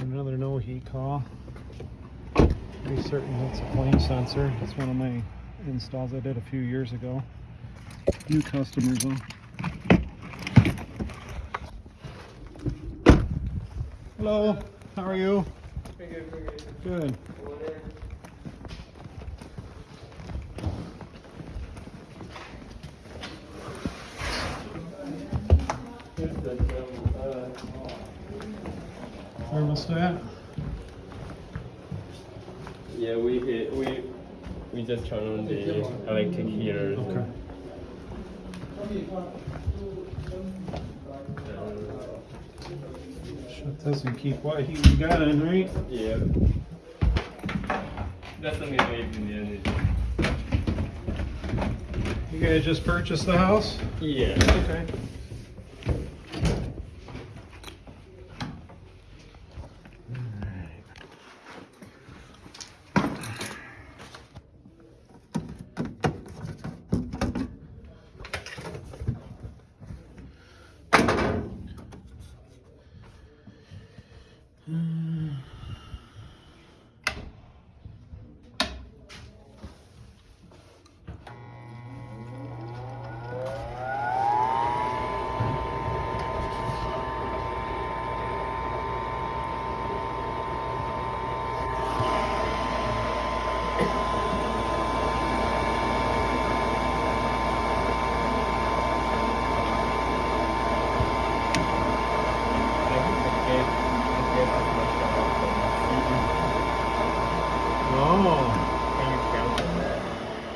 Another no heat call. Pretty certain it's a flame sensor. It's one of my installs I did a few years ago. New customers though. Hello, how are you? Good. Good. Thermostat? Yeah, we we we just turn on the electric heater. Okay. Shit doesn't keep what heat we got in, right? Yeah. That's the main way in the energy. You guys just purchased the house? Yeah. Okay.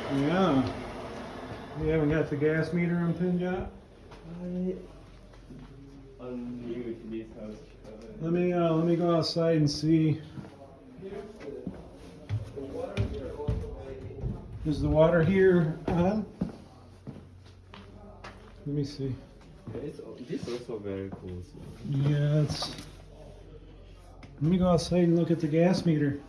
Oh, yeah. You haven't got the gas meter? On to house. Let me, uh, let me go outside and see. Is the water here on? Let me see. It's, this is also very cool. So. Yeah. Let me go outside and look at the gas meter.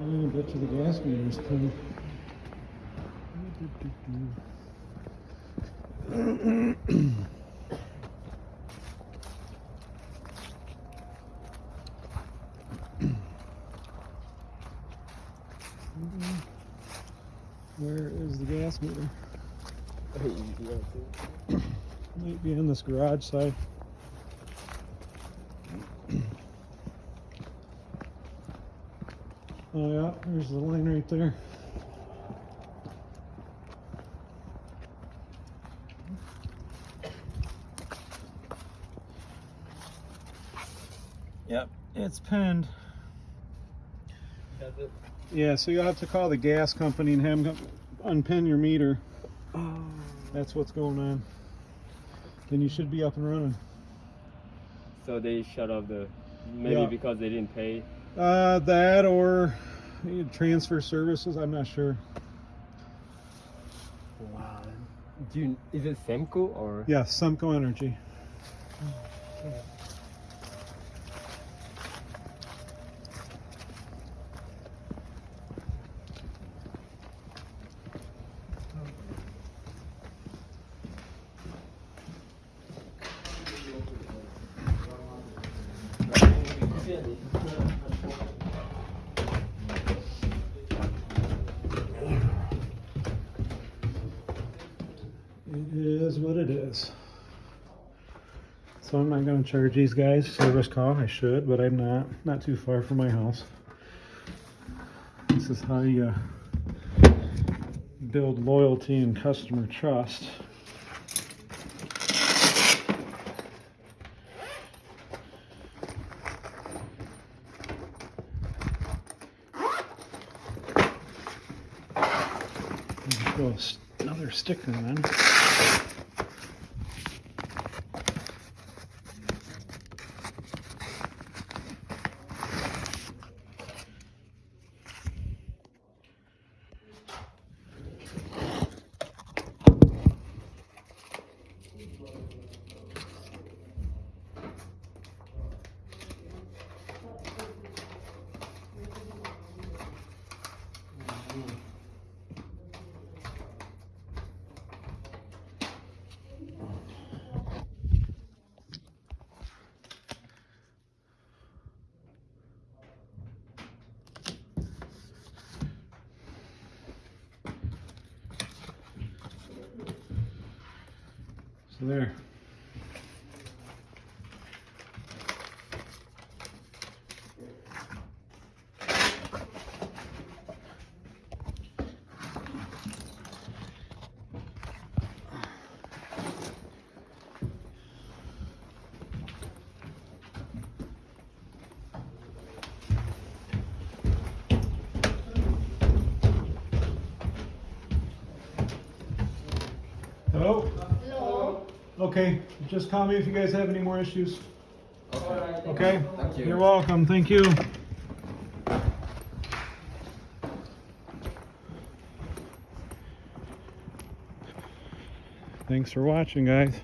Oh, Bet you the gas meter is Where is the gas meter? Might be in this garage side. Oh yeah, there's the line right there. Yep, it's pinned. Yeah, so you'll have to call the gas company and have them unpin your meter. Oh. That's what's going on. Then you should be up and running. So they shut off the maybe Yeah. because they didn't pay. Uh, that or transfer services, I'm not sure. Wow. Do you, is it Semco or? Yeah, Semco Energy. It is what it is. So I'm not going to charge these guys service call. I should, but I'm not. Not too far from my house. This is how you uh, build loyalty and customer trust. Another sticker in. So there. Hello? Hello. Okay, just call me if you guys have any more issues. Alright. Okay? Thank you. You're welcome, thank you. Thanks for watching, guys.